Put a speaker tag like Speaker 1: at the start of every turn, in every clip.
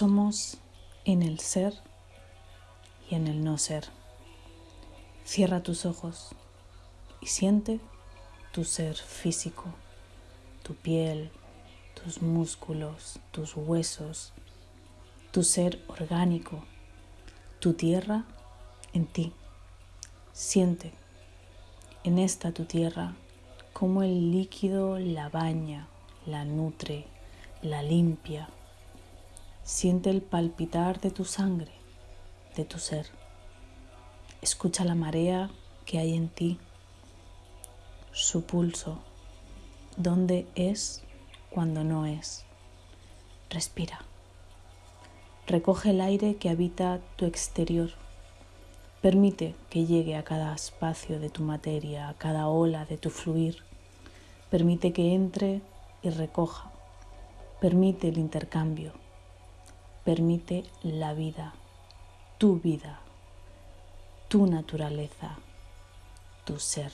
Speaker 1: Somos en el ser y en el no ser. Cierra tus ojos y siente tu ser físico, tu piel, tus músculos, tus huesos, tu ser orgánico, tu tierra en ti. Siente en esta tu tierra como el líquido la baña, la nutre, la limpia. Siente el palpitar de tu sangre, de tu ser. Escucha la marea que hay en ti, su pulso, dónde es cuando no es. Respira. Recoge el aire que habita tu exterior. Permite que llegue a cada espacio de tu materia, a cada ola de tu fluir. Permite que entre y recoja. Permite el intercambio. Permite la vida, tu vida, tu naturaleza, tu ser.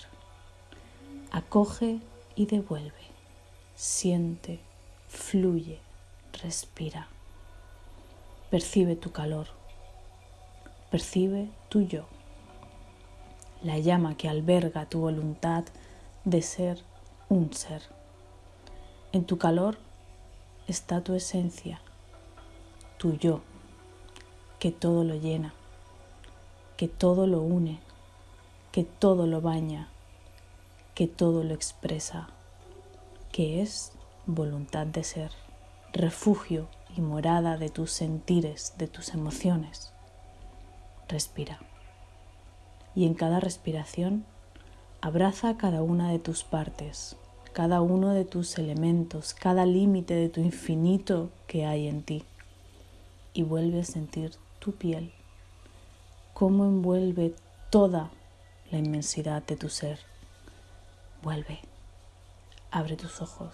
Speaker 1: Acoge y devuelve. Siente, fluye, respira. Percibe tu calor. Percibe tu yo. La llama que alberga tu voluntad de ser un ser. En tu calor está tu esencia, tu yo, que todo lo llena, que todo lo une, que todo lo baña, que todo lo expresa, que es voluntad de ser, refugio y morada de tus sentires, de tus emociones. Respira. Y en cada respiración abraza cada una de tus partes, cada uno de tus elementos, cada límite de tu infinito que hay en ti. Y vuelve a sentir tu piel, cómo envuelve toda la inmensidad de tu ser. Vuelve, abre tus ojos,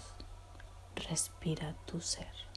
Speaker 1: respira tu ser.